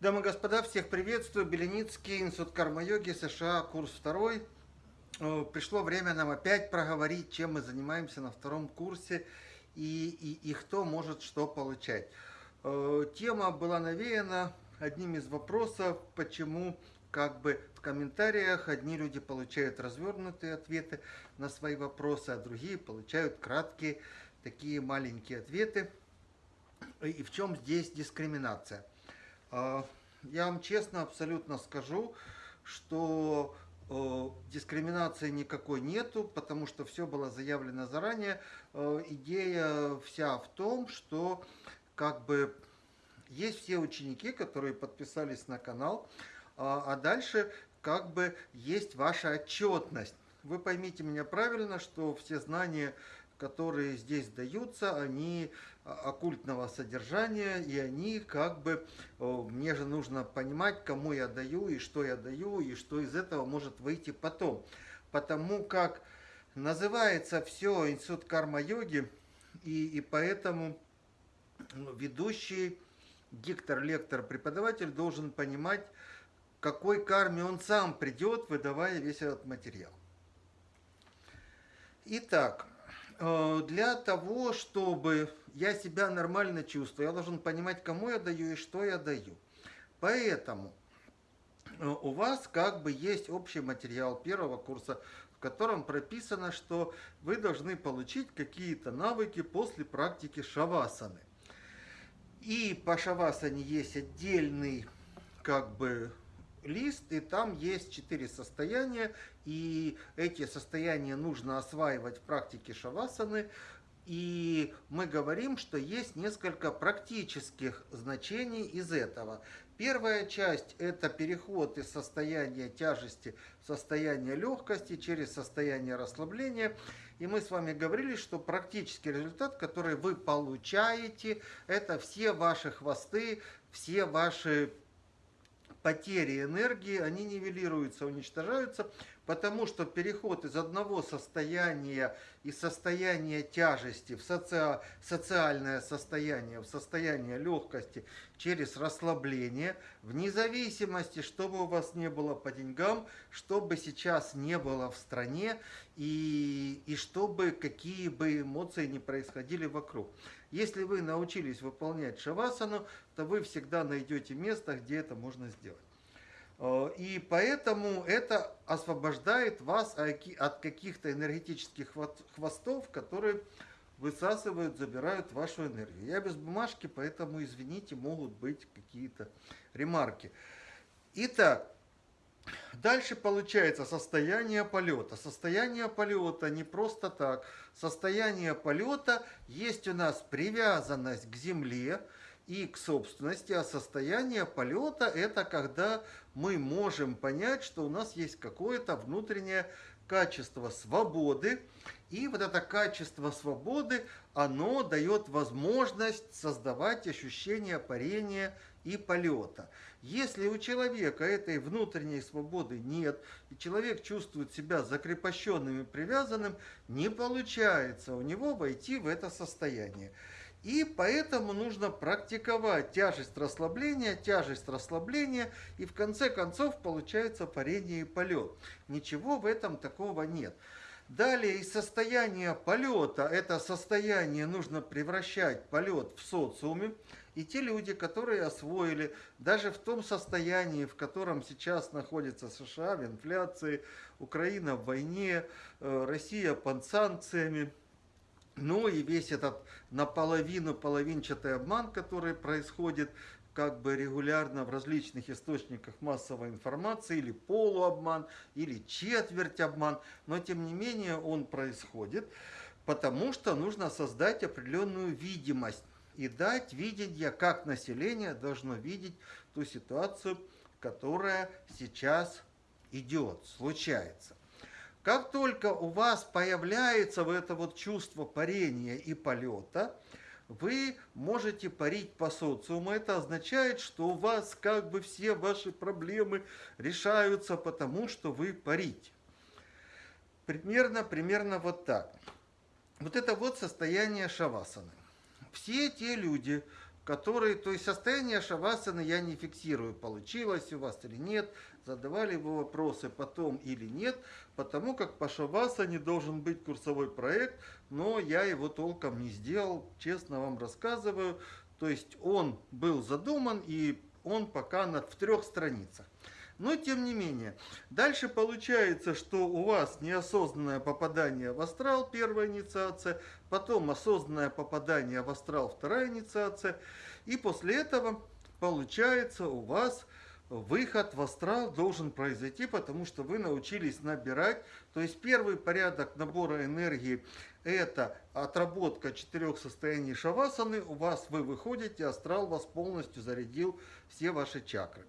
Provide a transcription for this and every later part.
Дамы и господа, всех приветствую. Беленицкий, Институт карма-йоги, США, курс второй. Э, пришло время нам опять проговорить, чем мы занимаемся на втором курсе и, и, и кто может что получать. Э, тема была навеяна одним из вопросов, почему как бы в комментариях одни люди получают развернутые ответы на свои вопросы, а другие получают краткие такие маленькие ответы. И в чем здесь дискриминация? А, я вам честно абсолютно скажу, что э, дискриминации никакой нету, потому что все было заявлено заранее. Э, идея вся в том, что как бы есть все ученики, которые подписались на канал, а, а дальше как бы есть ваша отчетность. Вы поймите меня правильно, что все знания которые здесь даются, они оккультного содержания, и они как бы, мне же нужно понимать, кому я даю, и что я даю, и что из этого может выйти потом. Потому как называется все Институт карма-йоги, и, и поэтому ну, ведущий, диктор, лектор, преподаватель должен понимать, какой карме он сам придет, выдавая весь этот материал. Итак, для того, чтобы я себя нормально чувствую, я должен понимать, кому я даю и что я даю. Поэтому э, у вас как бы есть общий материал первого курса, в котором прописано, что вы должны получить какие-то навыки после практики шавасаны. И по шавасане есть отдельный как бы лист, и там есть четыре состояния, и эти состояния нужно осваивать в практике шавасаны, и мы говорим, что есть несколько практических значений из этого. Первая часть – это переход из состояния тяжести в состояние легкости через состояние расслабления. И мы с вами говорили, что практический результат, который вы получаете, это все ваши хвосты, все ваши потери энергии, они нивелируются, уничтожаются, потому что переход из одного состояния, из состояния тяжести в соци... социальное состояние, в состояние легкости через расслабление, вне зависимости, что бы у вас не было по деньгам, что бы сейчас не было в стране и, и чтобы какие бы эмоции не происходили вокруг. Если вы научились выполнять шавасану, то вы всегда найдете место, где это можно сделать. Э, и поэтому это освобождает вас от каких-то энергетических хвостов, которые высасывают, забирают вашу энергию. Я без бумажки, поэтому, извините, могут быть какие-то ремарки. Итак, Дальше получается состояние полета. Состояние полета не просто так. Состояние полета есть у нас привязанность к Земле и к собственности, а состояние полета это когда мы можем понять, что у нас есть какое-то внутреннее качество свободы, и вот это качество свободы, оно дает возможность создавать ощущение парения и полета. Если у человека этой внутренней свободы нет, и человек чувствует себя закрепощенным и привязанным, не получается у него войти в это состояние. И поэтому нужно практиковать тяжесть расслабления, тяжесть расслабления, и в конце концов получается парение и полет. Ничего в этом такого нет. Далее из состояния полета, это состояние нужно превращать полет в социуме. И те люди, которые освоили, даже в том состоянии, в котором сейчас находится США, в инфляции, Украина в войне, э, Россия под санкциями, ну и весь этот наполовину половинчатый обман, который происходит как бы регулярно в различных источниках массовой информации, или полуобман, или четверть обман, но тем не менее он происходит, потому что нужно создать определенную видимость и дать видение, как население должно видеть ту ситуацию, которая сейчас идет, случается. Как только у вас появляется вот это вот чувство парения и полета, вы можете парить по социуму. Это означает, что у вас как бы все ваши проблемы решаются потому, что вы парите. Примерно, примерно вот так. Вот это вот состояние шавасаны. Все те люди, который, то есть состояние шавасаны я не фиксирую, получилось у вас или нет, задавали вы вопросы потом или нет, потому как по шавасане должен быть курсовой проект, но я его толком не сделал, честно вам рассказываю. То есть он был задуман и он пока на, в трех страницах. Но тем не менее, дальше получается, что у вас неосознанное попадание в астрал, первая инициация, потом осознанное попадание в астрал, вторая инициация, и после этого получается у вас выход в астрал должен произойти, потому что вы научились набирать. То есть первый порядок набора энергии – это отработка четырех состояний шавасаны. У вас вы выходите, астрал вас полностью зарядил все ваши чакры.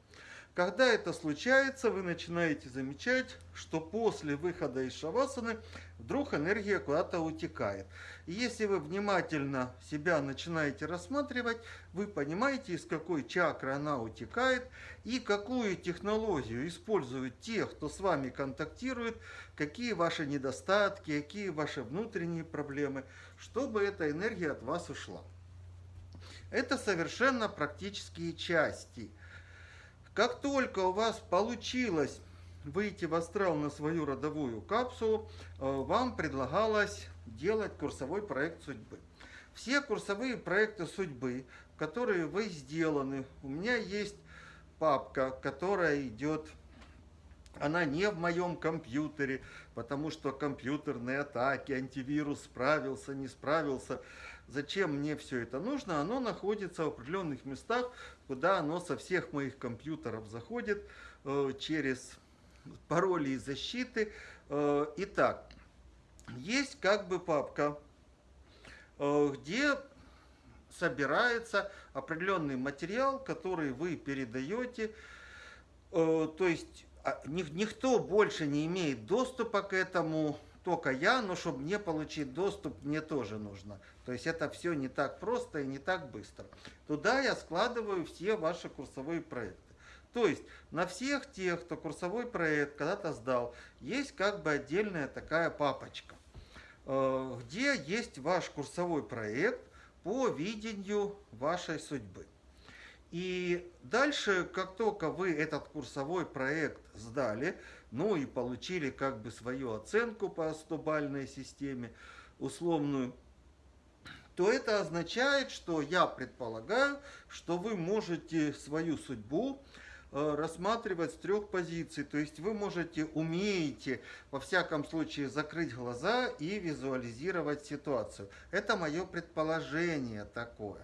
Когда это случается, вы начинаете замечать, что после выхода из шавасаны вдруг энергия куда-то утекает. И если вы внимательно себя начинаете рассматривать, вы понимаете, из какой чакры она утекает и какую технологию используют те, кто с вами контактирует, какие ваши недостатки, какие ваши внутренние проблемы, чтобы эта энергия от вас ушла. Это совершенно практические части – как только у вас получилось выйти в астрал на свою родовую капсулу, э, вам предлагалось делать курсовой проект судьбы. Все курсовые проекты судьбы, которые вы сделаны, у меня есть папка, которая идет, она не в моем компьютере, потому что компьютерные атаки, антивирус справился, не справился. Зачем мне все это нужно? Оно находится в определенных местах, куда оно со всех моих компьютеров заходит э, через пароли и защиты. Э, итак, есть как бы папка, э, где собирается определенный материал, который вы передаете. То есть а, никто больше не имеет доступа к этому, только я, но чтобы мне получить доступ, мне тоже нужно. То есть это все не так просто и не так быстро. Туда я складываю все ваши курсовые проекты. То есть на всех тех, кто курсовой проект когда-то сдал, есть как бы отдельная такая папочка, э, где есть ваш курсовой проект по видению вашей судьбы. И дальше, как только вы этот курсовой проект сдали, ну и получили как бы свою оценку по 100 системе, условную, то это означает, что я предполагаю, что вы можете свою судьбу э, рассматривать с трех позиций. То есть вы можете, умеете, во всяком случае, закрыть глаза и визуализировать ситуацию. Это мое предположение такое.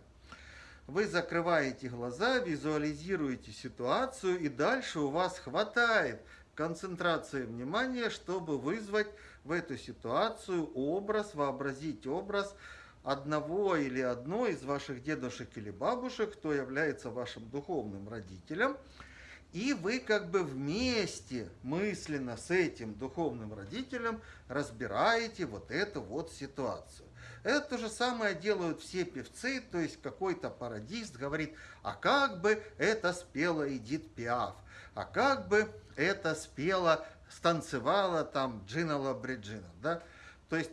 Вы закрываете глаза, визуализируете ситуацию, и дальше у вас хватает концентрации внимания, чтобы вызвать в эту ситуацию образ, вообразить образ, одного или одной из ваших дедушек или бабушек, кто является вашим духовным родителем, и вы как бы вместе мысленно с этим духовным родителем разбираете вот эту вот ситуацию. Это то же самое делают все певцы, то есть какой-то пародист говорит, а как бы это спела Эдит Пиаф, а как бы это спела, станцевала там Джина Лабриджина, да? То есть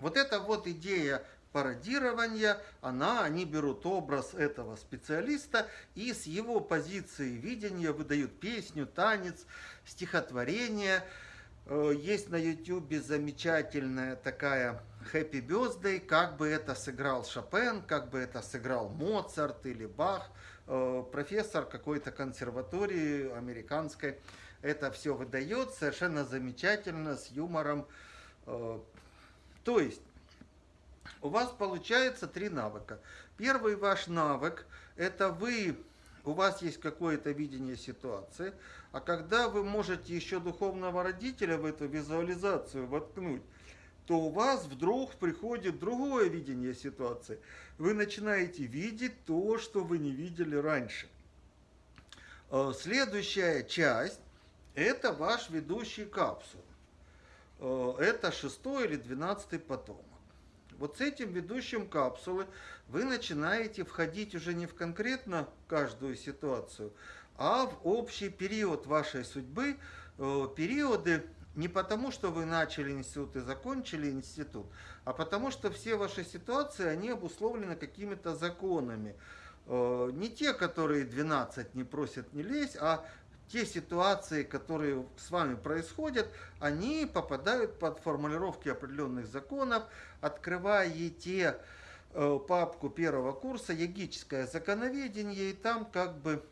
вот эта вот идея пародирования, она, они берут образ этого специалиста и с его позиции видения выдают песню, танец, стихотворение. Э, есть на YouTube замечательная такая Happy Birthday, как бы это сыграл Шопен, как бы это сыграл Моцарт или Бах. Э, профессор какой-то консерватории американской это все выдает совершенно замечательно, с юмором, э, то есть, у вас получается три навыка. Первый ваш навык – это вы, у вас есть какое-то видение ситуации, а когда вы можете еще духовного родителя в эту визуализацию воткнуть, то у вас вдруг приходит другое видение ситуации. Вы начинаете видеть то, что вы не видели раньше. Э, следующая часть – это ваш ведущий капсул. Э, это шестой или двенадцатый потомок. Вот с этим ведущим капсулы вы начинаете входить уже не в конкретно каждую ситуацию, а в общий период вашей судьбы, э, периоды не потому, что вы начали институт и закончили институт, а потому что все ваши ситуации, они обусловлены какими-то законами. Э, не те, которые 12 не просят не лезть, а те ситуации, которые с вами происходят, они попадают под формулировки определенных законов, открываете э, папку первого курса «Ягическое законоведение», и там как бы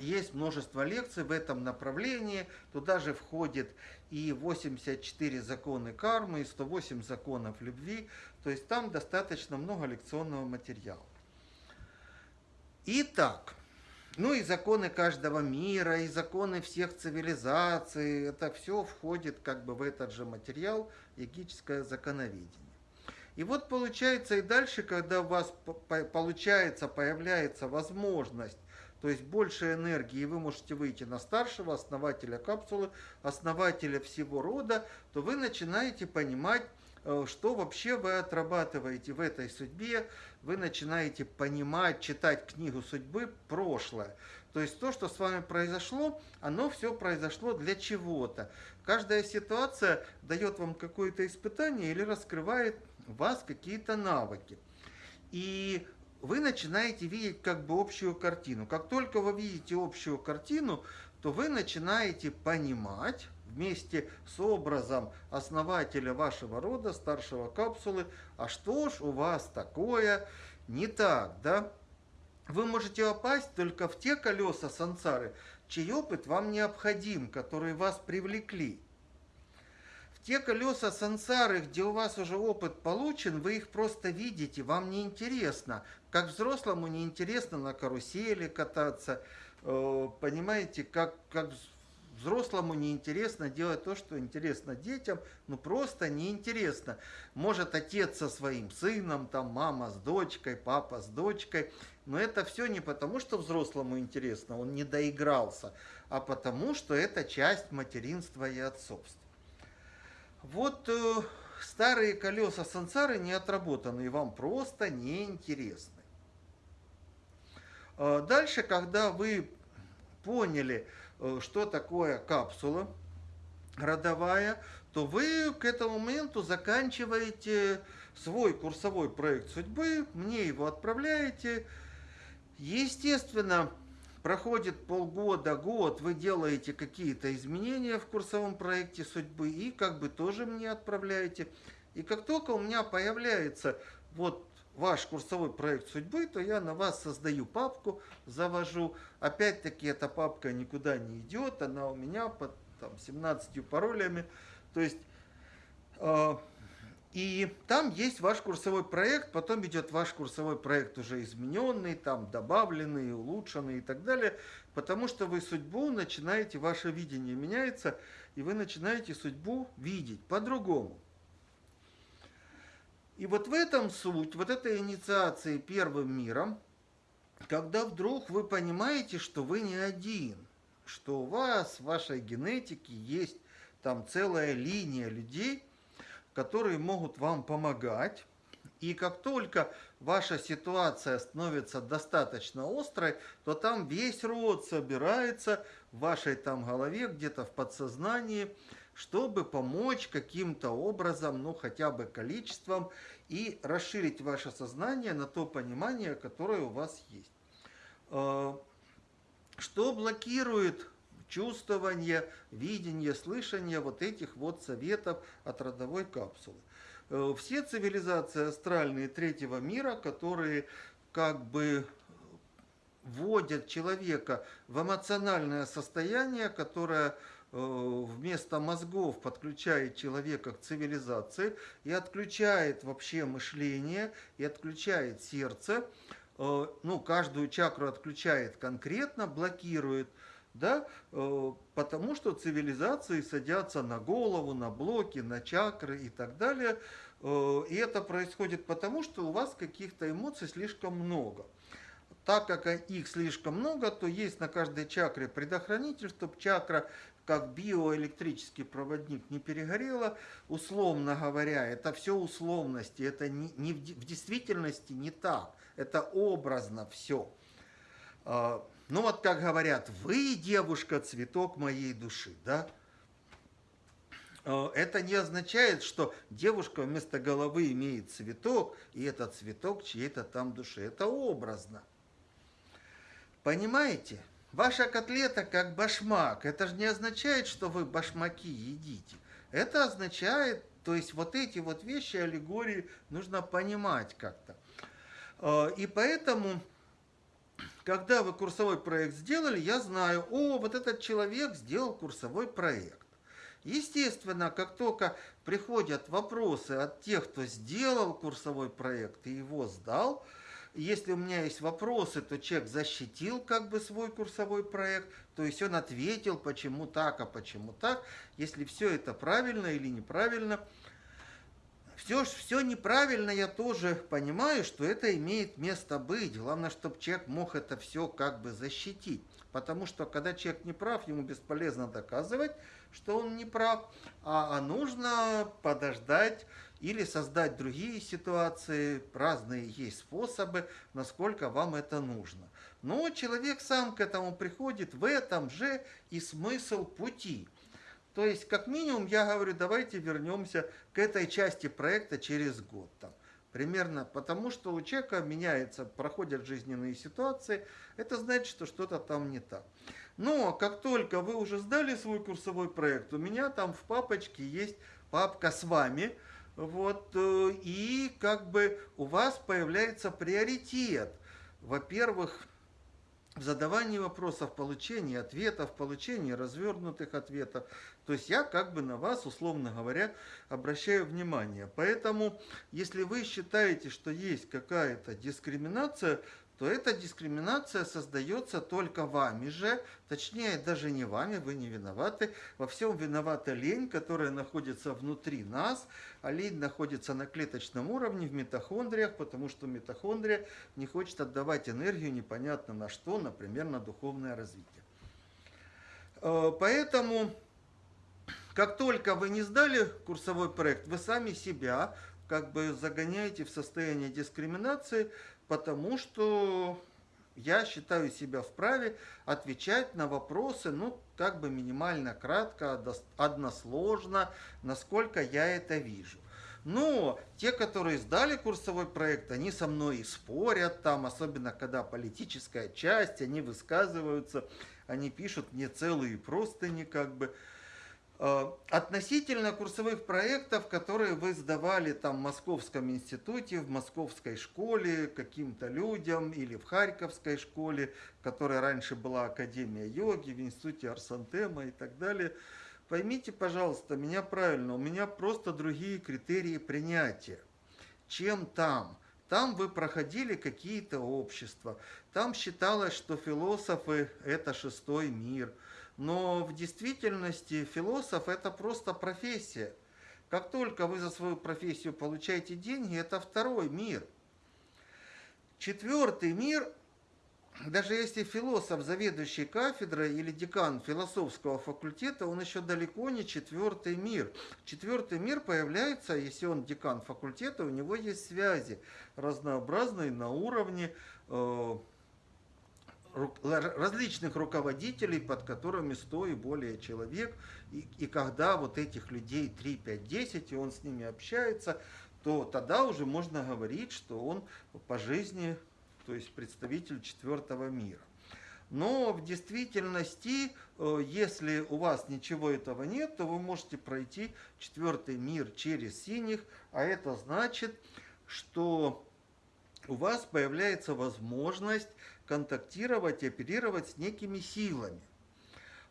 есть множество лекций в этом направлении. Туда же входит и 84 законы кармы, и 108 законов любви. То есть там достаточно много лекционного материала. Итак, ну и законы каждого мира, и законы всех цивилизаций, это все входит как бы в этот же материал, егическое законоведение. И вот получается и дальше, когда у вас получается, появляется возможность, то есть больше энергии, вы можете выйти на старшего основателя капсулы, основателя всего рода, то вы начинаете понимать, Э, что вообще вы отрабатываете в этой судьбе, вы начинаете понимать, читать книгу судьбы прошлое. То есть то, что с вами произошло, оно все произошло для чего-то. Каждая ситуация дает вам какое-то испытание или раскрывает в вас какие-то навыки. И вы начинаете видеть как бы общую картину. Как только вы видите общую картину, то вы начинаете понимать, вместе с образом основателя вашего рода, старшего капсулы, а что ж у вас такое не так, да? Вы можете попасть только в те колеса сансары, чей опыт вам необходим, которые вас привлекли. Те колеса сансары, где у вас уже опыт получен, вы их просто видите, вам не интересно. Как взрослому не интересно на карусели кататься, э, понимаете, как, как Взрослому неинтересно делать то, что интересно детям, ну просто неинтересно. Может отец со своим сыном, там мама с дочкой, папа с дочкой, но это все не потому, что взрослому интересно, он не доигрался, а потому, что это часть материнства и отцовства. Вот э, старые колеса сансары не отработаны, и вам просто неинтересны. Э, дальше, когда вы поняли, Э, что такое капсула родовая, то вы к этому моменту заканчиваете свой курсовой проект судьбы, мне его отправляете. Естественно, проходит полгода, год, вы делаете какие-то изменения в курсовом проекте судьбы и как бы тоже мне отправляете. И как только у меня появляется вот ваш курсовой проект судьбы, то я на вас создаю папку, завожу. Опять-таки эта папка никуда не идет, она у меня под там, 17 паролями. То есть, э, и там есть ваш курсовой проект, потом идет ваш курсовой проект уже измененный, там добавленный, улучшенный и так далее, потому что вы судьбу начинаете, ваше видение меняется, и вы начинаете судьбу видеть по-другому. И вот в этом суть, вот этой инициации первым миром, когда вдруг вы понимаете, что вы не один, что у вас в вашей генетике есть там целая линия людей, которые могут вам помогать. И как только ваша ситуация становится достаточно острой, то там весь род собирается в вашей там голове, где-то в подсознании, чтобы помочь каким-то образом, ну хотя бы количеством, и расширить ваше сознание на то понимание, которое у вас есть. А, что блокирует чувствование, видение, слышание вот этих вот советов от родовой капсулы? Э, все цивилизации астральные третьего мира, которые как бы вводят человека в эмоциональное состояние, которое Э, вместо мозгов подключает человека к цивилизации и отключает вообще мышление, и отключает сердце, э, ну, каждую чакру отключает конкретно, блокирует, да, э, потому что цивилизации садятся на голову, на блоки, на чакры и так далее. И это происходит потому, что у вас каких-то эмоций слишком много. Так как их слишком много, то есть на каждой чакре предохранитель, чтобы чакра как биоэлектрический проводник не перегорела, условно говоря, это все условности, это не, не в, в действительности не так, это образно все. Ну вот как говорят, вы, девушка, цветок моей души, да? э, это не означает, что девушка вместо головы имеет цветок, и этот цветок чьей-то там душе. Это образно. Понимаете? Ваша котлета как башмак. Это же не означает, что вы башмаки едите. Это означает, то есть вот эти вот вещи, аллегории, нужно понимать как-то. Э, и поэтому когда вы курсовой проект сделали, я знаю, о, вот этот человек сделал курсовой проект. Естественно, как только приходят вопросы от тех, кто сделал курсовой проект и его сдал, если у меня есть вопросы, то человек защитил как бы свой курсовой проект, то есть он ответил, почему так, а почему так. Если все это правильно или неправильно – все, все неправильно, я тоже понимаю, что это имеет место быть. Главное, чтобы человек мог это все как бы защитить. Потому что когда человек не прав, ему бесполезно доказывать, что он не прав, а, а нужно подождать или создать другие ситуации. Разные есть способы, насколько вам это нужно. Но человек сам к этому приходит в этом же и смысл пути. То есть, как минимум, я говорю, давайте вернемся к этой части проекта через год. Там, примерно потому, что у человека меняется, проходят жизненные ситуации, это значит, что что-то там не так. Но как только вы уже сдали свой курсовой проект, у меня там в папочке есть папка с вами, вот, э, и как бы у вас появляется приоритет. Во-первых, в задавании вопросов, получении ответов, получении развернутых ответов. То есть я как бы на вас, условно говоря, обращаю внимание. Поэтому, если вы считаете, что есть какая-то дискриминация, то эта дискриминация создается только вами же, точнее даже не вами, вы не виноваты. Во всем виновата лень, которая находится внутри нас, а лень находится на клеточном уровне в митохондриях, потому что митохондрия не хочет отдавать энергию непонятно на что, например, на духовное развитие. Э, поэтому, как только вы не сдали курсовой проект, вы сами себя как бы загоняете в состояние дискриминации, потому что я считаю себя вправе отвечать на вопросы, ну, как бы минимально кратко, односложно, насколько я это вижу. Но те, которые сдали курсовой проект, они со мной и спорят там, особенно когда политическая часть, они высказываются, они пишут мне целые простыни, как бы, относительно курсовых проектов, которые вы сдавали там в Московском институте, в Московской школе каким-то людям или в Харьковской школе, которая раньше была Академия йоги, в институте Арсантема и так далее, поймите, пожалуйста, меня правильно, у меня просто другие критерии принятия, чем там. Там вы проходили какие-то общества, там считалось, что философы – это шестой мир – но в действительности философ это просто профессия. Как только вы за свою профессию получаете деньги, это второй мир. Четвертый мир, даже если философ, заведующий кафедрой или декан философского факультета, он еще далеко не четвертый мир. Четвертый мир появляется, если он декан факультета, у него есть связи разнообразные на уровне э, различных руководителей, под которыми 100 и более человек. И, и когда вот этих людей 3, 5, 10, и он с ними общается, то тогда уже можно говорить, что он по жизни, то есть представитель четвертого мира. Но в действительности, э, если у вас ничего этого нет, то вы можете пройти четвертый мир через синих, а это значит, что у вас появляется возможность контактировать оперировать с некими силами.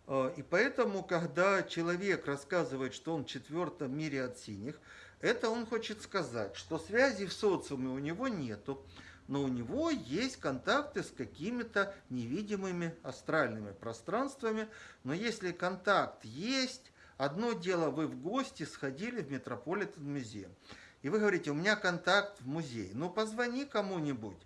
Э, и поэтому, когда человек рассказывает, что он в четвертом мире от синих, это он хочет сказать, что связи в социуме у него нету, но у него есть контакты с какими-то невидимыми астральными пространствами. Но если контакт есть, одно дело, вы в гости сходили в Метрополитен музей, и вы говорите, у меня контакт в музей. Ну, позвони кому-нибудь.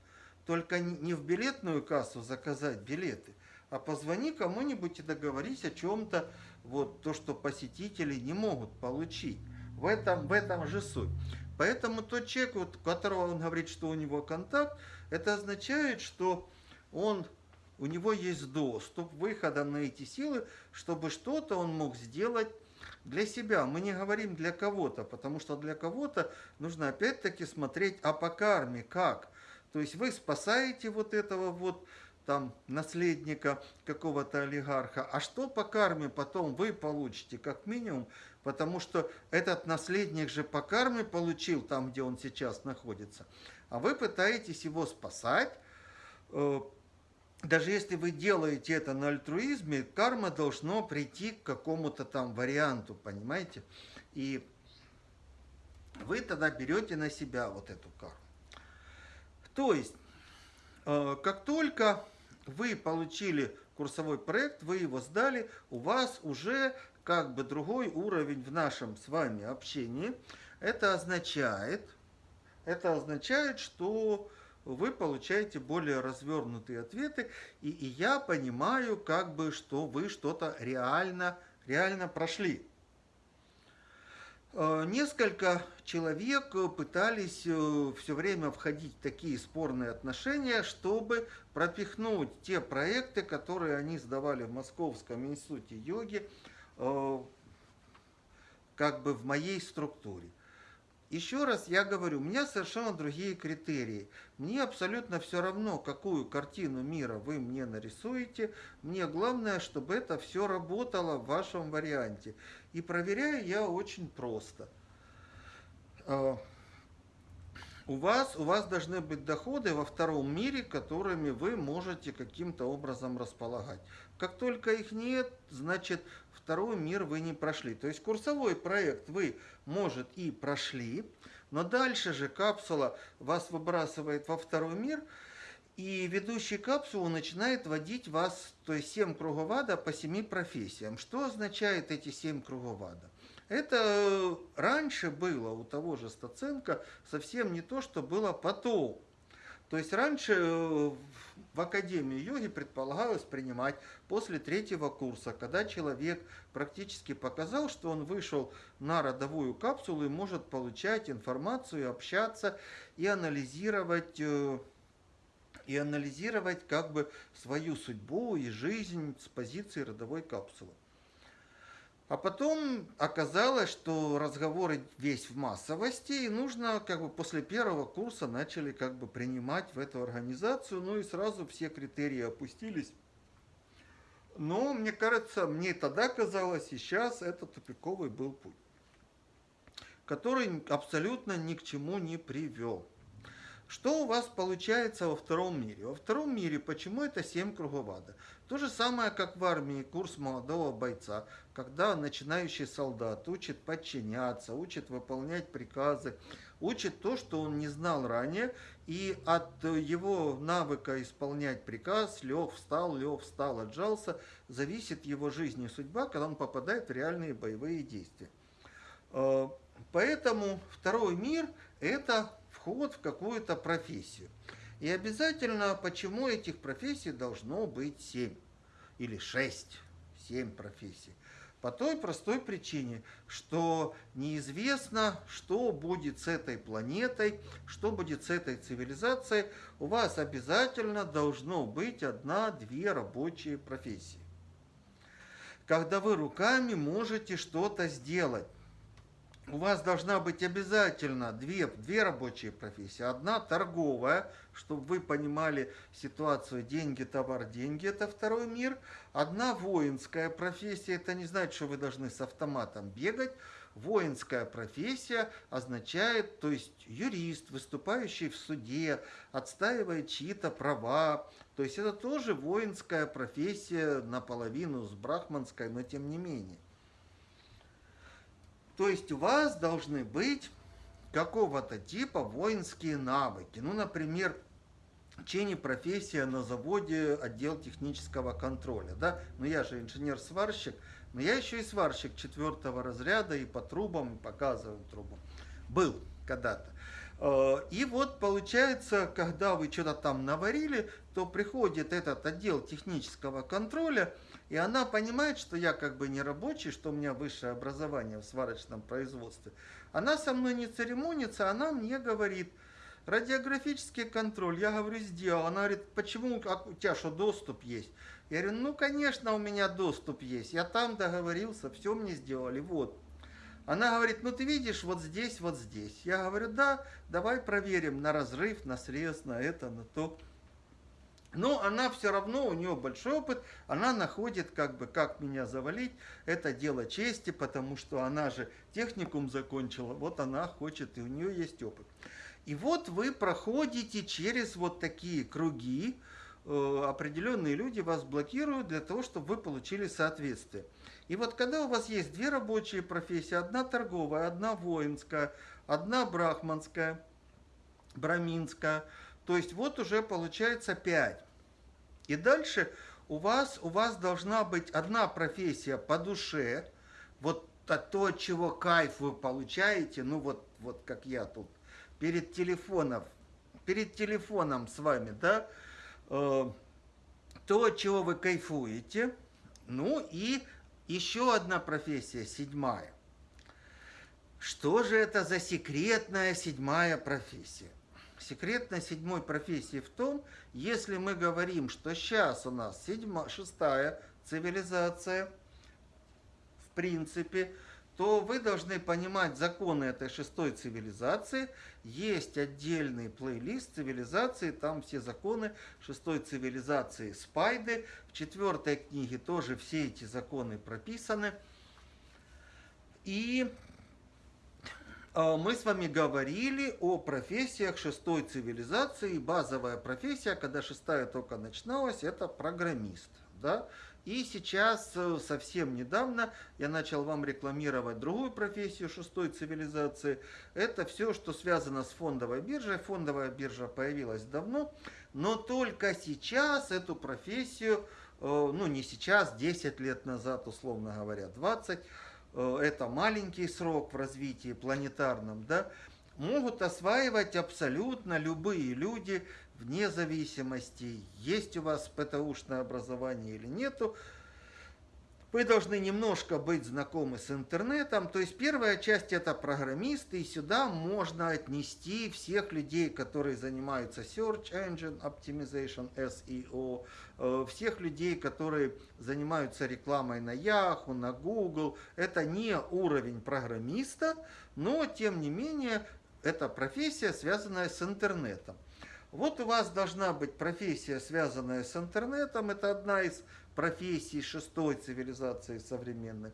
Только не в билетную кассу заказать билеты, а позвони кому-нибудь и договорись о чем-то, вот то, что посетители не могут получить. В этом, в этом же суть. Поэтому тот человек, вот, которого он говорит, что у него контакт, это означает, что он, у него есть доступ выхода на эти силы, чтобы что-то он мог сделать для себя, мы не говорим для кого-то, потому что для кого-то нужно опять-таки смотреть, а по карме как. То есть вы спасаете вот этого вот там наследника какого-то олигарха, а что по карме потом вы получите, как минимум, потому что этот наследник же по карме получил там, где он сейчас находится, а вы пытаетесь его спасать, э, даже если вы делаете это на альтруизме, карма должно прийти к какому-то там варианту, понимаете? И вы тогда берете на себя вот эту карму. То есть, э, как только вы получили курсовой проект, вы его сдали, у вас уже как бы другой уровень в нашем с вами общении. Это означает, это означает, что вы получаете более развернутые ответы, и, и я понимаю, как бы, что вы что-то реально, реально прошли. Э, несколько человек пытались э, все время входить в такие спорные отношения, чтобы пропихнуть те проекты, которые они сдавали в Московском институте йоги, э, как бы в моей структуре. Еще раз я говорю, у меня совершенно другие критерии. Мне абсолютно все равно, какую картину мира вы мне нарисуете. Мне главное, чтобы это все работало в вашем варианте. И проверяю я очень просто. А, у вас, у вас должны быть доходы во втором мире, которыми вы можете каким-то образом располагать. Как только их нет, значит второй мир вы не прошли. То есть курсовой проект вы, может, и прошли, но дальше же капсула вас выбрасывает во второй мир, и ведущий капсулу начинает водить вас, то есть 7 кругов ада по 7 профессиям. Что означает эти 7 кругов ада? Это раньше было у того же Стаценко совсем не то, что было потом. То есть раньше э, в Академии йоги предполагалось принимать после третьего курса, когда человек практически показал, что он вышел на родовую капсулу и может получать информацию, общаться и анализировать э, и анализировать как бы свою судьбу и жизнь с позиции родовой капсулы. А потом оказалось, что разговоры весь в массовости, и нужно как бы после первого курса начали как бы принимать в эту организацию, ну и сразу все критерии опустились. Но мне кажется, мне тогда казалось, и сейчас это тупиковый был путь, который абсолютно ни к чему не привел. Что у вас получается во втором мире? Во втором мире почему это 7 кругов ада? То же самое, как в армии, курс молодого бойца, когда начинающий солдат учит подчиняться, учит выполнять приказы, учит то, что он не знал ранее, и от его навыка исполнять приказ, лег, встал, лег, встал, отжался, зависит его жизнь и судьба, когда он попадает в реальные боевые действия. Э, поэтому второй мир – это вход в какую-то профессию. И обязательно, почему этих профессий должно быть 7 или 6, 7 профессий. По той простой причине, что неизвестно, что будет с этой планетой, что будет с этой цивилизацией. У вас обязательно должно быть одна-две рабочие профессии. Когда вы руками можете что-то сделать у вас должна быть обязательно две, две рабочие профессии. Одна торговая, чтобы вы понимали ситуацию деньги, товар, деньги, это второй мир. Одна воинская профессия, это не значит, что вы должны с автоматом бегать. Воинская профессия означает, то есть юрист, выступающий в суде, отстаивает чьи-то права. То есть это тоже воинская профессия наполовину с брахманской, но тем не менее. То есть у вас должны быть какого-то типа воинские навыки. Ну, например, чени профессия на заводе отдел технического контроля. Да? Но я же инженер-сварщик, но я еще и сварщик четвертого разряда и по трубам, и показываю трубу. Был когда-то. Э, и вот получается, когда вы что-то там наварили, то приходит этот отдел технического контроля, и она понимает, что я как бы не рабочий, что у меня высшее образование в сварочном производстве. Она со мной не церемонится, она мне говорит, Радиографический контроль, я говорю, сделал. Она говорит, почему, а у тебя что, доступ есть? Я говорю, ну, конечно, у меня доступ есть. Я там договорился, все мне сделали, вот. Она говорит, ну ты видишь, вот здесь, вот здесь. Я говорю, да, давай проверим на разрыв, на срез, на это, на то. Но она все равно, у нее большой опыт, она находит, как бы, как меня завалить. Это дело чести, потому что она же техникум закончила, вот она хочет, и у нее есть опыт. И вот вы проходите через вот такие круги, э, определенные люди вас блокируют для того, чтобы вы получили соответствие. И вот когда у вас есть две рабочие профессии, одна торговая, одна воинская, одна брахманская, браминская, то есть вот уже получается пять. И дальше у вас, у вас должна быть одна профессия по душе, вот то, чего кайф вы получаете, ну вот, вот как я тут, перед телефоном, перед телефоном с вами, да, э, то, чего вы кайфуете, ну и еще одна профессия, седьмая. Что же это за секретная седьмая профессия? Секретная седьмой профессии в том, если мы говорим, что сейчас у нас седьма, шестая цивилизация, в принципе, то вы должны понимать законы этой шестой цивилизации. Есть отдельный плейлист цивилизации, там все законы шестой цивилизации Спайды. В четвертой книге тоже все эти законы прописаны. И мы с вами говорили о профессиях шестой цивилизации. Базовая профессия, когда шестая только начиналась, это программист. Да? И сейчас, э, совсем недавно, я начал вам рекламировать другую профессию шестой цивилизации. Это все, что связано с фондовой биржей. Фондовая биржа появилась давно, но только сейчас эту профессию, э, ну не сейчас, 10 лет назад, условно говоря, 20, э, это маленький срок в развитии планетарном, да, могут осваивать абсолютно любые люди, вне зависимости, есть у вас ПТУшное образование или нету, вы должны немножко быть знакомы с интернетом. То есть первая часть это программисты, и сюда можно отнести всех людей, которые занимаются Search Engine Optimization, SEO, э, всех людей, которые занимаются рекламой на Yahoo, на Google. Это не уровень программиста, но тем не менее это профессия, связанная с интернетом. Вот у вас должна быть профессия, связанная с интернетом, это одна из профессий шестой цивилизации современной.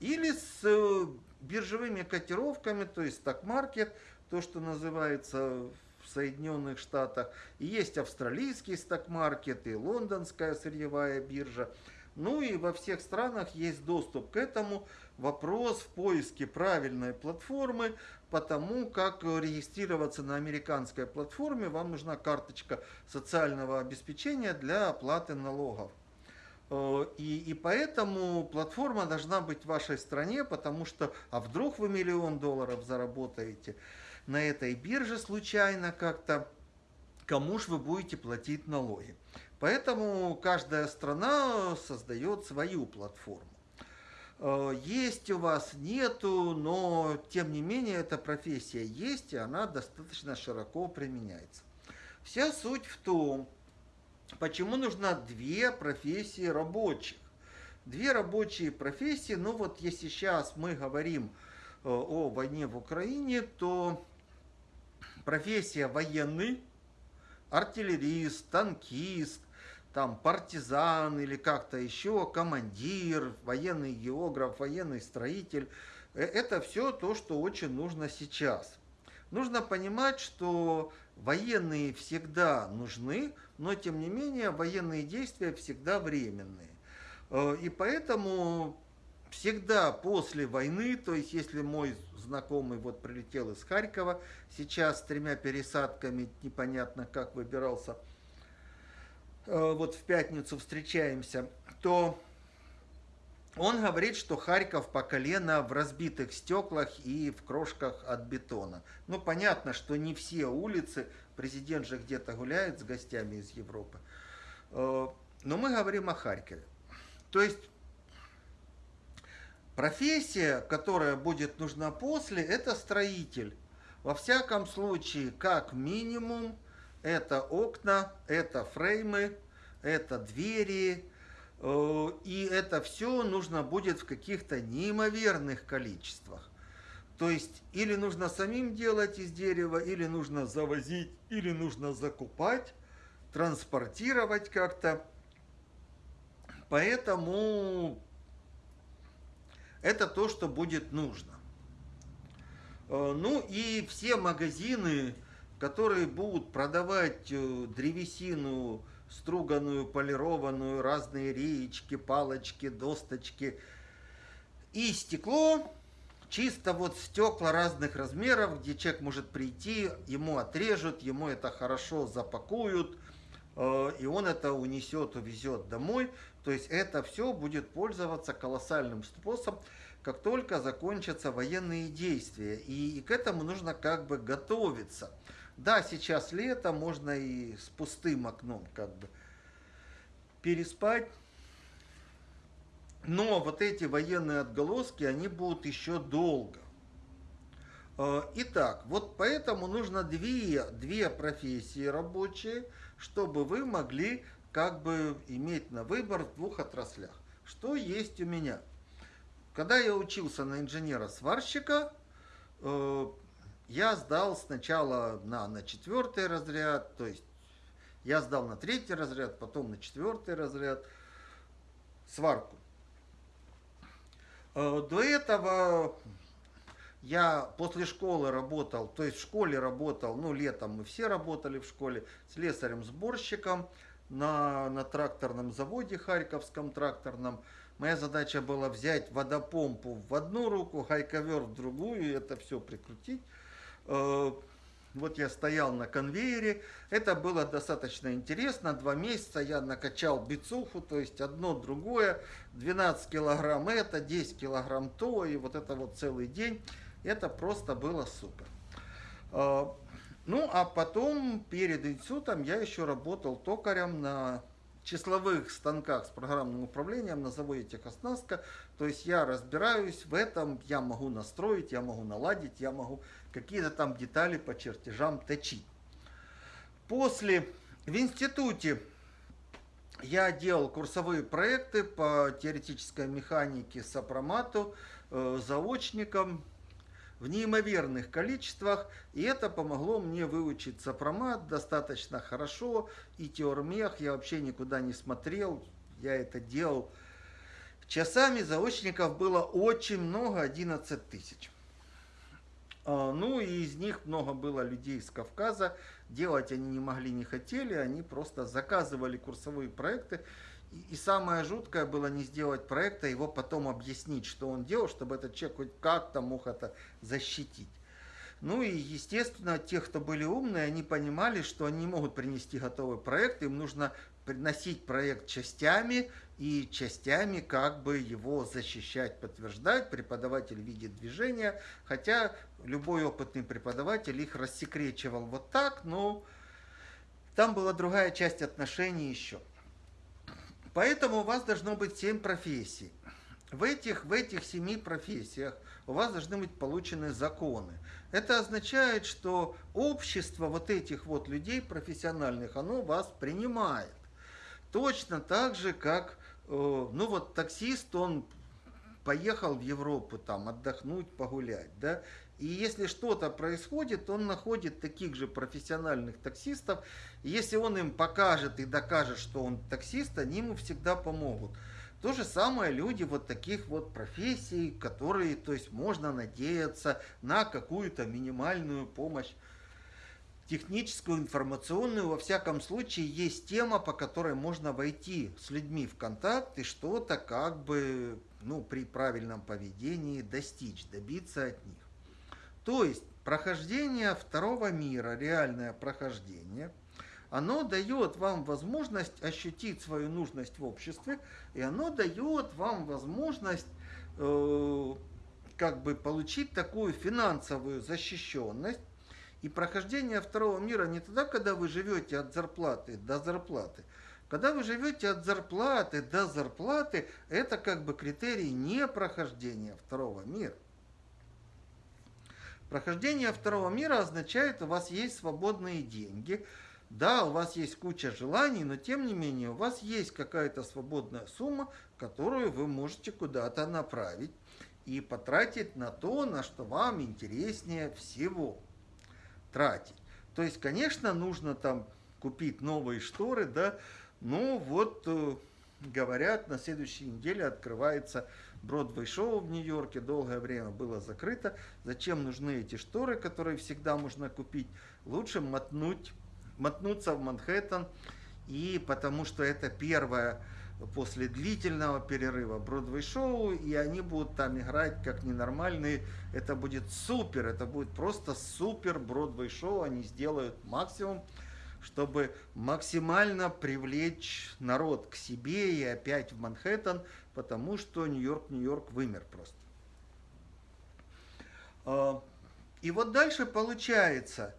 Или с э, биржевыми котировками, то есть сток-маркет, то, что называется в Соединенных Штатах. И есть австралийский сток-маркет, и лондонская сырьевая биржа. Ну и во всех странах есть доступ к этому. Вопрос в поиске правильной платформы, потому как регистрироваться на американской платформе вам нужна карточка социального обеспечения для оплаты налогов. Э, и, и поэтому платформа должна быть в вашей стране, потому что, а вдруг вы миллион долларов заработаете на этой бирже случайно как-то, кому же вы будете платить налоги. Поэтому каждая страна создает свою платформу. Э, есть у вас, нету, но тем не менее эта профессия есть, и она достаточно широко применяется. Вся суть в том, почему нужна две профессии рабочих. Две рабочие профессии, ну вот если сейчас мы говорим э, о войне в Украине, то профессия военный, артиллерист, танкист, там партизан или как-то еще, командир, военный географ, военный строитель. Э, это все то, что очень нужно сейчас. Нужно понимать, что военные всегда нужны, но тем не менее военные действия всегда временные. Э, и поэтому всегда после войны, то есть если мой знакомый вот прилетел из Харькова, сейчас с тремя пересадками, непонятно как выбирался – Э, вот в пятницу встречаемся, то он говорит, что Харьков по колено в разбитых стеклах и в крошках от бетона. Ну, понятно, что не все улицы, президент же где-то гуляет с гостями из Европы. Э, но мы говорим о Харькове. То есть профессия, которая будет нужна после, это строитель. Во всяком случае, как минимум, это окна, это фреймы, это двери, э, и это все нужно будет в каких-то неимоверных количествах. То есть или нужно самим делать из дерева, или нужно завозить, или нужно закупать, транспортировать как-то. Поэтому это то, что будет нужно. Э, ну и все магазины, которые будут продавать э, древесину, струганную, полированную, разные реечки, палочки, досточки и стекло, чисто вот стекла разных размеров, где человек может прийти, ему отрежут, ему это хорошо запакуют, э, и он это унесет, увезет домой. То есть это все будет пользоваться колоссальным способом, как только закончатся военные действия. И, и к этому нужно как бы готовиться. Да, сейчас лето, можно и с пустым окном как бы переспать, но вот эти военные отголоски, они будут еще долго. Э, итак, вот поэтому нужно две, две профессии рабочие, чтобы вы могли как бы иметь на выбор в двух отраслях. Что есть у меня? Когда я учился на инженера-сварщика, э, я сдал сначала на, на четвертый разряд, то есть я сдал на третий разряд, потом на четвертый разряд сварку. Э, до этого я после школы работал, то есть в школе работал, ну летом мы все работали в школе, слесарем-сборщиком на, на тракторном заводе, Харьковском тракторном. Моя задача была взять водопомпу в одну руку, хайковер в другую, это все прикрутить. Вот я стоял на конвейере, это было достаточно интересно, два месяца я накачал бицуху, то есть одно другое, 12 килограмм это, 10 килограмм то, и вот это вот целый день, это просто было супер. А, ну, а потом, перед институтом, я еще работал токарем на числовых станках с программным управлением на заводе техоснастка. То есть я разбираюсь в этом, я могу настроить, я могу наладить, я могу какие-то там детали по чертежам точить. После в институте я делал курсовые проекты по теоретической механике сопромату, э, заочником, в неимоверных количествах, и это помогло мне выучить сопромат достаточно хорошо, и теормех я вообще никуда не смотрел, я это делал. Часами заочников было очень много, 11 тысяч. А, ну и из них много было людей из Кавказа, делать они не могли, не хотели, они просто заказывали курсовые проекты, и, самое жуткое было не сделать проекта, его потом объяснить, что он делал, чтобы этот человек хоть как-то мог это защитить. Ну и, естественно, те, кто были умные, они понимали, что они могут принести готовый проект, им нужно приносить проект частями и частями как бы его защищать, подтверждать. Преподаватель видит движения, хотя любой опытный преподаватель их рассекречивал вот так, но там была другая часть отношений еще. Поэтому у вас должно быть семь профессий. В этих, в этих семи профессиях у вас должны быть получены законы. Это означает, что общество вот этих вот людей профессиональных, оно вас принимает. Точно так же, как, э, ну вот таксист, он поехал в Европу там отдохнуть, погулять, да, и если что-то происходит, он находит таких же профессиональных таксистов. И если он им покажет и докажет, что он таксист, они ему всегда помогут. То же самое люди вот таких вот профессий, которые, то есть можно надеяться на какую-то минимальную помощь техническую, информационную, во всяком случае, есть тема, по которой можно войти с людьми в контакт и что-то как бы, ну, при правильном поведении достичь, добиться от них. То есть прохождение второго мира, реальное прохождение, оно дает вам возможность ощутить свою нужность в обществе, и оно дает вам возможность э, как бы получить такую финансовую защищенность. И прохождение второго мира не тогда, когда вы живете от зарплаты до зарплаты. Когда вы живете от зарплаты до зарплаты, это как бы критерий не прохождения второго мира. Прохождение второго мира означает, у вас есть свободные деньги, да, у вас есть куча желаний, но тем не менее у вас есть какая-то свободная сумма, которую вы можете куда-то направить и потратить на то, на что вам интереснее всего тратить. То есть, конечно, нужно там купить новые шторы, да, но вот э, говорят, на следующей неделе открывается Бродвей шоу в Нью-Йорке, долгое время было закрыто. Зачем нужны эти шторы, которые всегда можно купить? Лучше мотнуть, мотнуться в Манхэттен, и потому что это первое после длительного перерыва Бродвей шоу, и они будут там играть как ненормальные. Это будет супер, это будет просто супер Бродвей шоу, они сделают максимум чтобы максимально привлечь народ к себе и опять в Манхэттен, потому что Нью-Йорк, Нью-Йорк вымер просто. А, и вот дальше получается,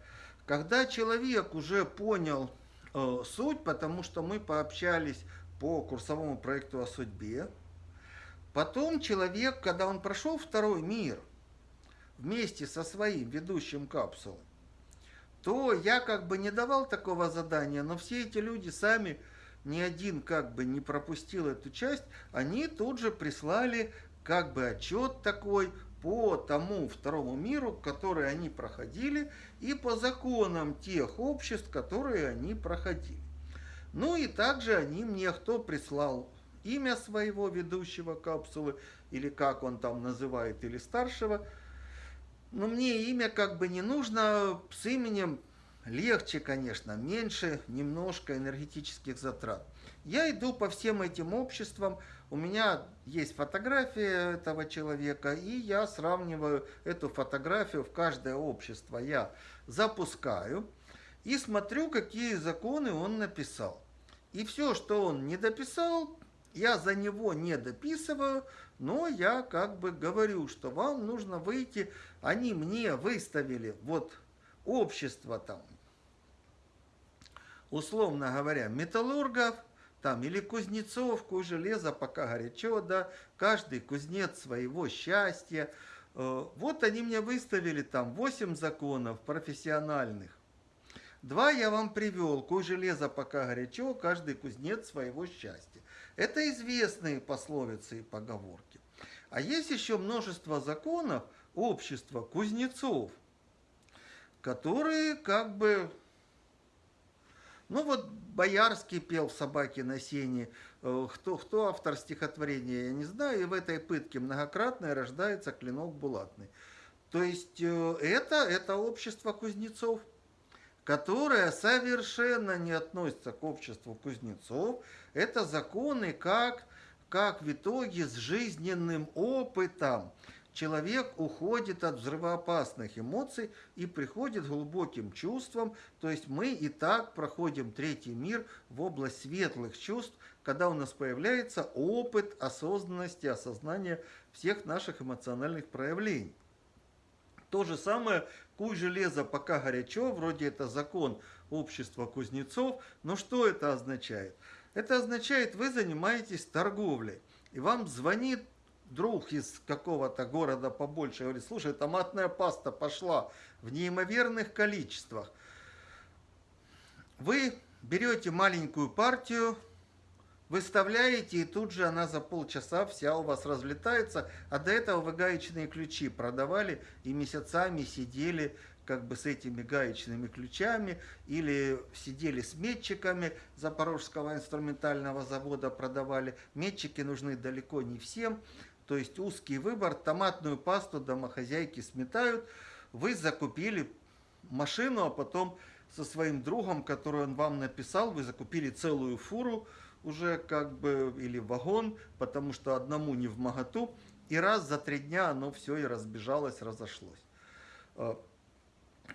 когда человек уже понял э, суть, потому что мы пообщались по курсовому проекту о судьбе, потом человек, когда он прошел второй мир, вместе со своим ведущим капсулой, то я как бы не давал такого задания, но все эти люди сами, ни один как бы не пропустил эту часть, они тут же прислали как бы отчет такой по тому второму миру, который они проходили, и по законам тех обществ, которые они проходили. Ну и также они мне, кто прислал имя своего ведущего капсулы, или как он там называет, или старшего, но мне имя как бы не нужно, с именем легче, конечно, меньше немножко энергетических затрат. Я иду по всем этим обществам, у меня есть фотография этого человека, и я сравниваю эту фотографию в каждое общество. Я запускаю и смотрю, какие законы он написал. И все, что он не дописал, я за него не дописываю, но я как бы говорю, что вам нужно выйти, они мне выставили вот общество там, условно говоря, металлургов, там, или кузнецов, куй железа пока горячо, да, каждый кузнец своего счастья. Э, вот они мне выставили там 8 законов профессиональных. Два я вам привел, куй железа пока горячо, каждый кузнец своего счастья. Это известные пословицы и поговорки. А есть еще множество законов общества кузнецов, которые как бы... Ну вот Боярский пел «Собаки на сене». Э, кто, кто автор стихотворения, я не знаю. И в этой пытке многократно рождается клинок булатный. То есть э, это, это общество кузнецов, которое совершенно не относится к обществу кузнецов. Это законы как, как в итоге с жизненным опытом человек уходит от взрывоопасных эмоций и приходит к глубоким чувствам. То есть мы и так проходим третий мир в область светлых чувств, когда у нас появляется опыт осознанности, осознания всех наших эмоциональных проявлений. То же самое, куй железо пока горячо, вроде это закон общества кузнецов, но что это означает? Это означает, вы занимаетесь торговлей, и вам звонит друг из какого-то города побольше, говорит, слушай, томатная паста пошла в неимоверных количествах. Вы берете маленькую партию, выставляете, и тут же она за полчаса вся у вас разлетается. А до этого вы гаечные ключи продавали и месяцами сидели как бы с этими гаечными ключами или сидели с метчиками Запорожского инструментального завода продавали. Метчики нужны далеко не всем, то есть узкий выбор. Томатную пасту домохозяйки сметают. Вы закупили машину, а потом со своим другом, который он вам написал, вы закупили целую фуру уже как бы, или вагон, потому что одному не в моготу. И раз за три дня оно все и разбежалось, разошлось. А,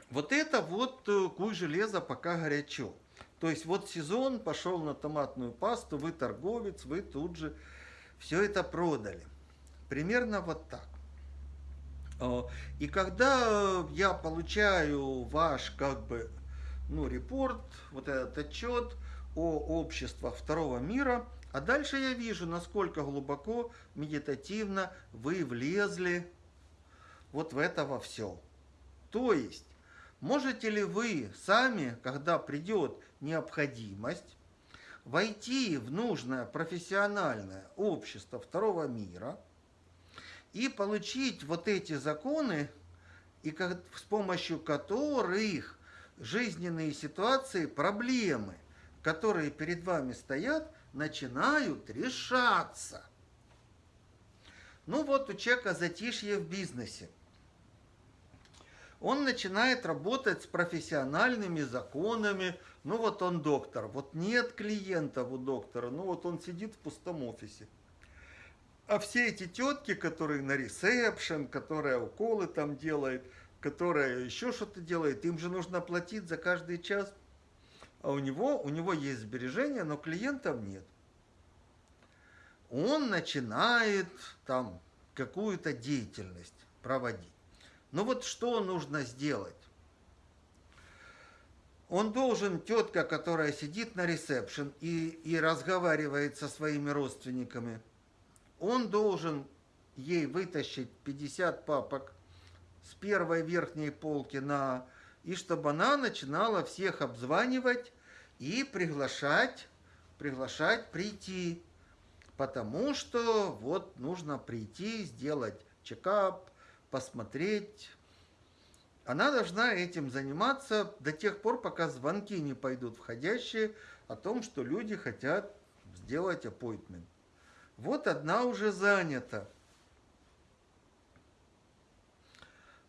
вот это вот э, куй железо пока горячо. То есть вот сезон пошел на томатную пасту, вы торговец, вы тут же все это продали. Примерно вот так. А, и когда я получаю ваш как бы ну, репорт, вот этот отчет о обществах второго мира, а дальше я вижу, насколько глубоко, медитативно вы влезли вот в это во все. То есть, можете ли вы сами, когда придет необходимость, войти в нужное профессиональное общество второго мира и получить вот эти законы, и как, с помощью которых жизненные ситуации, проблемы, которые перед вами стоят, начинают решаться. Ну вот у человека затишье в бизнесе. Он начинает работать с профессиональными законами. Ну вот он доктор, вот нет клиентов у доктора, ну вот он сидит в пустом офисе. А все эти тетки, которые на ресепшн, которая уколы там делает, которая еще что-то делает, им же нужно платить за каждый час. А у него, у него есть сбережения, но клиентов нет он начинает там какую-то деятельность проводить. Ну вот что нужно сделать? Он должен, тетка, которая сидит на ресепшн и, и разговаривает со своими родственниками, он должен ей вытащить 50 папок с первой верхней полки на... И чтобы она начинала всех обзванивать и приглашать, приглашать прийти потому что вот нужно прийти, сделать чекап, посмотреть. Она должна этим заниматься до тех пор, пока звонки не пойдут входящие о том, что люди хотят сделать appointment. Вот одна уже занята.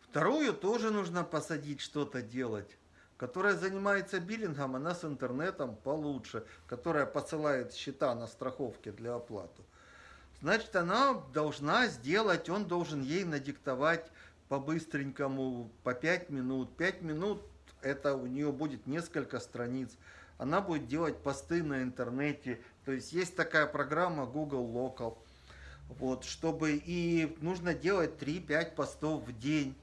Вторую тоже нужно посадить что-то делать которая занимается биллингом, она с интернетом получше, которая посылает счета на страховке для оплаты. Значит, она должна сделать, он должен ей надиктовать по-быстренькому, по 5 минут. 5 минут это у нее будет несколько страниц. Она будет делать посты на интернете. То есть есть такая программа Google Local. Вот, чтобы и нужно делать 3-5 постов в день.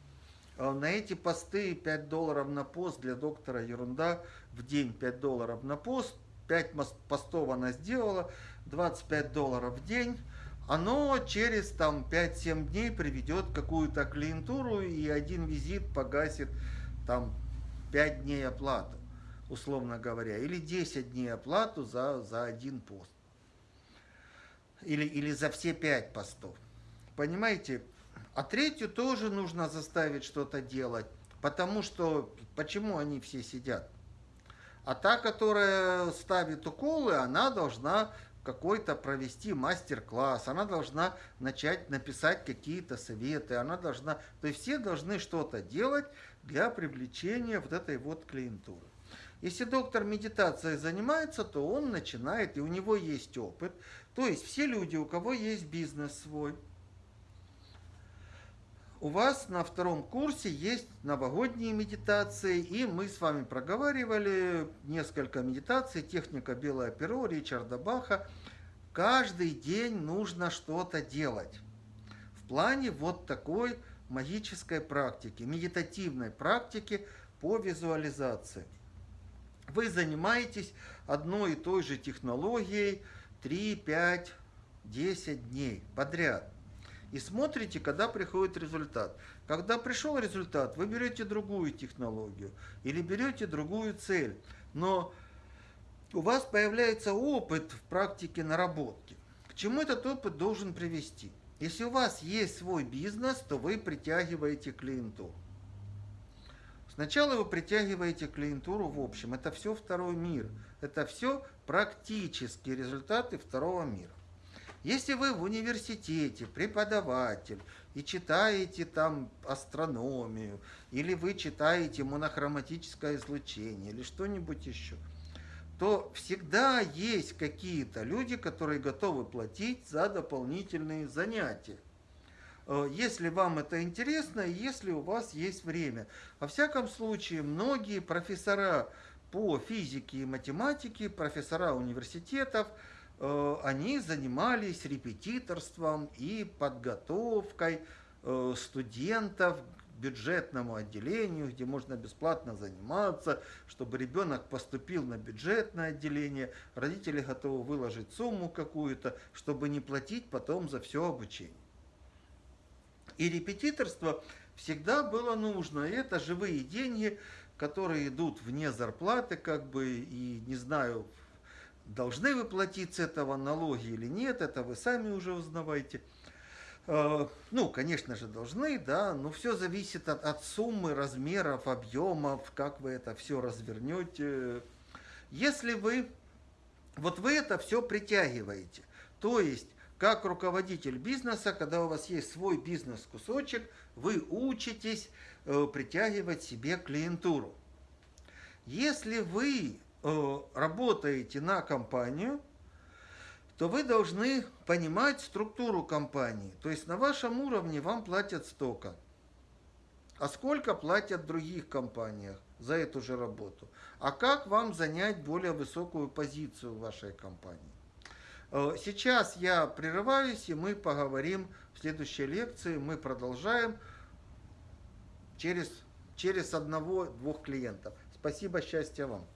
А на эти посты 5 долларов на пост для доктора ерунда. В день 5 долларов на пост. 5 постов она сделала, 25 долларов в день. Оно через там 5-7 дней приведет какую-то клиентуру и один визит погасит там 5 дней оплату, условно говоря. Или 10 дней оплату за, за один пост. Или, или за все 5 постов. Понимаете, а третью тоже нужно заставить что-то делать, потому что почему они все сидят? А та, которая ставит уколы, она должна какой-то провести мастер-класс, она должна начать написать какие-то советы, она должна, то есть все должны что-то делать для привлечения вот этой вот клиентуры. Если доктор медитацией занимается, то он начинает, и у него есть опыт. То есть все люди, у кого есть бизнес свой, у вас на втором курсе есть новогодние медитации, и мы с вами проговаривали несколько медитаций, техника белое перо Ричарда Баха. Каждый день нужно что-то делать. В плане вот такой магической практики, медитативной практики по визуализации. Вы занимаетесь одной и той же технологией 3, 5, 10 дней подряд и смотрите, когда приходит результат. Когда пришел результат, вы берете другую технологию или берете другую цель. Но у вас появляется опыт в практике наработки. К чему этот опыт должен привести? Если у вас есть свой бизнес, то вы притягиваете клиентуру. Сначала вы притягиваете клиентуру в общем. Это все второй мир. Это все практические результаты второго мира. Если вы в университете преподаватель и читаете там астрономию, или вы читаете монохроматическое излучение, или что-нибудь еще, то всегда есть какие-то люди, которые готовы платить за дополнительные занятия. Э, если вам это интересно, если у вас есть время. Во всяком случае, многие профессора по физике и математике, профессора университетов – Э, они занимались репетиторством и подготовкой э, студентов к бюджетному отделению, где можно бесплатно заниматься, чтобы ребенок поступил на бюджетное отделение, родители готовы выложить сумму какую-то, чтобы не платить потом за все обучение. И репетиторство всегда было нужно. И это живые деньги, которые идут вне зарплаты, как бы, и не знаю, должны вы платить с этого налоги или нет, это вы сами уже узнавайте. Э, ну, конечно же, должны, да, но все зависит от, от суммы, размеров, объемов, как вы это все развернете. Если вы, вот вы это все притягиваете, то есть как руководитель бизнеса, когда у вас есть свой бизнес-кусочек, вы учитесь э, притягивать себе клиентуру. Если вы э, работаете на компанию, то вы должны понимать структуру компании. То есть на вашем уровне вам платят столько. А сколько платят в других компаниях за эту же работу? А как вам занять более высокую позицию в вашей компании? Э, сейчас я прерываюсь, и мы поговорим в следующей лекции. Мы продолжаем через, через одного-двух клиентов. Спасибо, счастья вам.